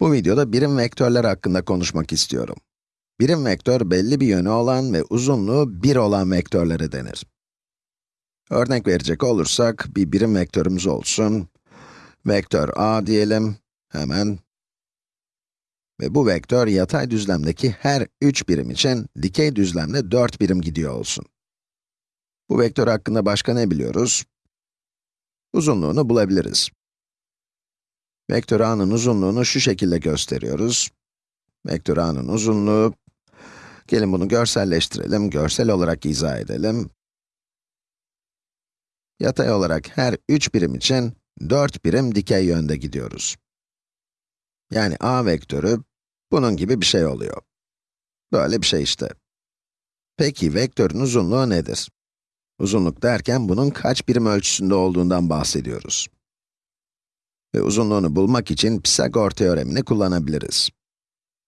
Bu videoda birim vektörler hakkında konuşmak istiyorum. Birim vektör belli bir yönü olan ve uzunluğu 1 olan vektörlere denir. Örnek verecek olursak, bir birim vektörümüz olsun. Vektör a diyelim, hemen. Ve bu vektör yatay düzlemdeki her 3 birim için dikey düzlemde 4 birim gidiyor olsun. Bu vektör hakkında başka ne biliyoruz? Uzunluğunu bulabiliriz. Vektör a'nın uzunluğunu şu şekilde gösteriyoruz. Vektör a'nın uzunluğu, gelin bunu görselleştirelim, görsel olarak izah edelim. Yatay olarak her 3 birim için 4 birim dikey yönde gidiyoruz. Yani a vektörü, bunun gibi bir şey oluyor. Böyle bir şey işte. Peki vektörün uzunluğu nedir? Uzunluk derken bunun kaç birim ölçüsünde olduğundan bahsediyoruz. Ve uzunluğunu bulmak için Pisagor teoremini kullanabiliriz.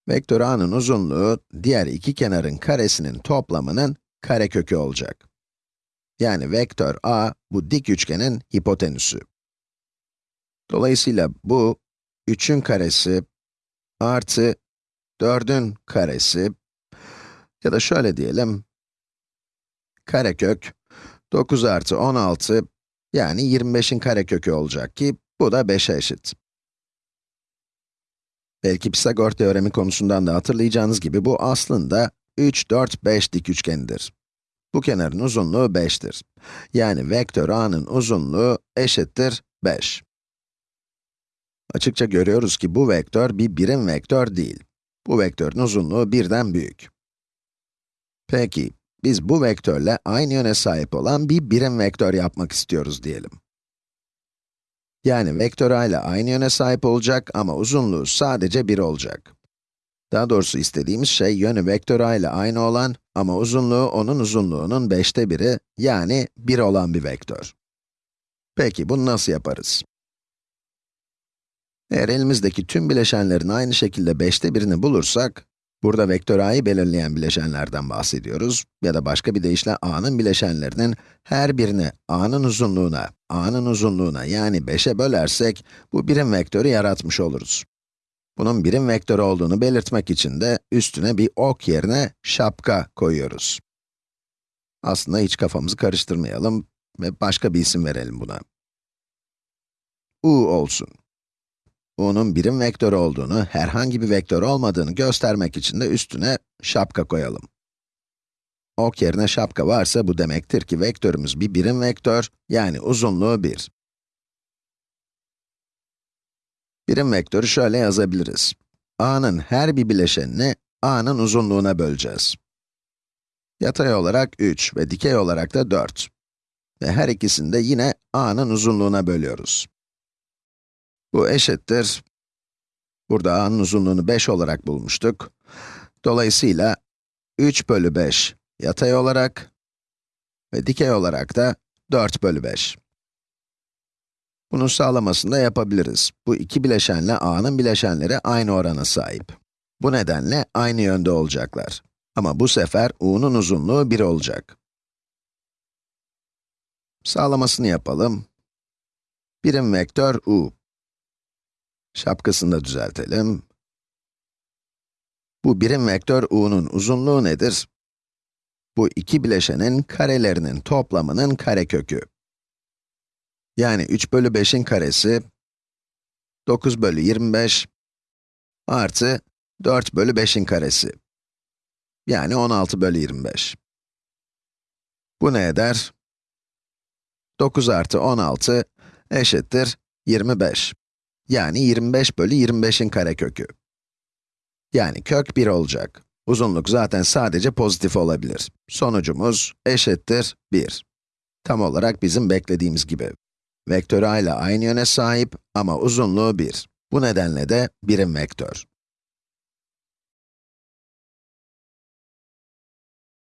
Vektör a'nın uzunluğu, diğer iki kenarın karesinin toplamının karekökü olacak. Yani vektör a, bu dik üçgenin hipotenüsü. Dolayısıyla bu, 3'ün karesi artı 4'ün karesi ya da şöyle diyelim, karekök 9 artı 16 yani 25'in karekökü olacak ki bu da 5'e eşit. Belki Pisagor teoremi konusundan da hatırlayacağınız gibi bu aslında 3, 4, 5 dik üçgenidir. Bu kenarın uzunluğu 5'tir. Yani vektör a'nın uzunluğu eşittir 5. Açıkça görüyoruz ki bu vektör bir birim vektör değil. Bu vektörün uzunluğu birden büyük. Peki, biz bu vektörle aynı yöne sahip olan bir birim vektör yapmak istiyoruz diyelim. Yani vektör a ile aynı yöne sahip olacak ama uzunluğu sadece 1 olacak. Daha doğrusu istediğimiz şey yönü vektör a ile aynı olan ama uzunluğu onun uzunluğunun 5'te biri, yani 1 olan bir vektör. Peki bunu nasıl yaparız? Eğer elimizdeki tüm bileşenlerin aynı şekilde 5'te birini bulursak, burada vektör a'yı belirleyen bileşenlerden bahsediyoruz ya da başka bir deyişle a'nın bileşenlerinin her birini a'nın uzunluğuna, a'nın uzunluğuna yani 5'e bölersek, bu birim vektörü yaratmış oluruz. Bunun birim vektör olduğunu belirtmek için de üstüne bir ok yerine şapka koyuyoruz. Aslında hiç kafamızı karıştırmayalım ve başka bir isim verelim buna. u olsun. U'nun birim vektör olduğunu, herhangi bir vektör olmadığını göstermek için de üstüne şapka koyalım. Ok yerine şapka varsa bu demektir ki vektörümüz bir birim vektör, yani uzunluğu 1. Birim vektörü şöyle yazabiliriz. a'nın her bir bileşenini a'nın uzunluğuna böleceğiz. Yatay olarak 3 ve dikey olarak da 4. Ve her ikisini de yine a'nın uzunluğuna bölüyoruz. Bu eşittir. Burada a'nın uzunluğunu 5 olarak bulmuştuk. Dolayısıyla 3 bölü 5 yatay olarak ve dikey olarak da 4 bölü 5. Bunun sağlamasını da yapabiliriz. Bu iki bileşenle a'nın bileşenleri aynı orana sahip. Bu nedenle aynı yönde olacaklar. Ama bu sefer u'nun uzunluğu 1 olacak. Sağlamasını yapalım. Birim vektör u. Şapkasını da düzeltelim. Bu birim vektör u'nun uzunluğu nedir? Bu iki bileşenin karelerinin toplamının karekökü. Yani 3 bölü 5'in karesi, 9 bölü 25, artı 4 bölü 5'in karesi. Yani 16 bölü 25. Bu ne eder? 9 artı 16 eşittir 25. Yani 25 bölü 25'in karekökü. Yani kök 1 olacak. Uzunluk zaten sadece pozitif olabilir. Sonucumuz eşittir 1. Tam olarak bizim beklediğimiz gibi. Vektör a ile aynı yöne sahip ama uzunluğu 1. Bu nedenle de birim vektör.